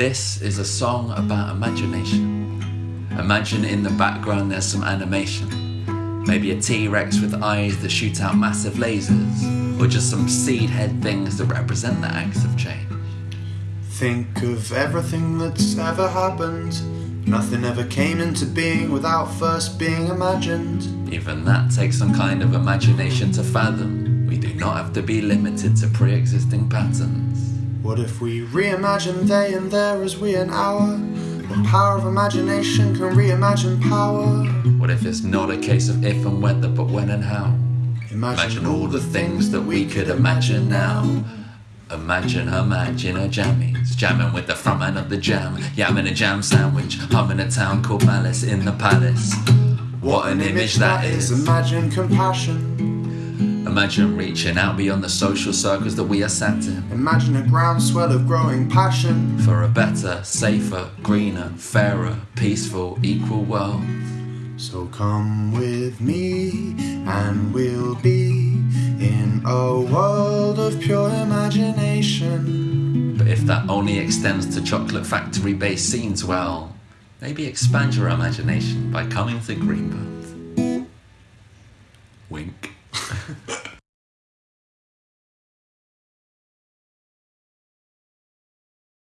This is a song about imagination. Imagine in the background there's some animation. Maybe a T Rex with eyes that shoot out massive lasers, or just some seed head things that represent the acts of change. Think of everything that's ever happened. Nothing ever came into being without first being imagined. Even that takes some kind of imagination to fathom. We do not have to be limited to pre existing patterns. What if we reimagine they and there as we and our? The power of imagination can reimagine power. What if it's not a case of if and whether, but when and how? Imagine all the things that we could imagine now. Imagine her imagine her jammies, jamming with the front man of the jam, yamming a jam sandwich, humming a town called Malice in the Palace. What an image that is! Imagine compassion. Imagine reaching out beyond the social circles that we are sat in Imagine a groundswell of growing passion. for a better, safer, greener, fairer, peaceful, equal world. So come with me and we'll be in a world of pure imagination. But if that only extends to chocolate factory based scenes, well, maybe expand your imagination by coming to Greenbelt.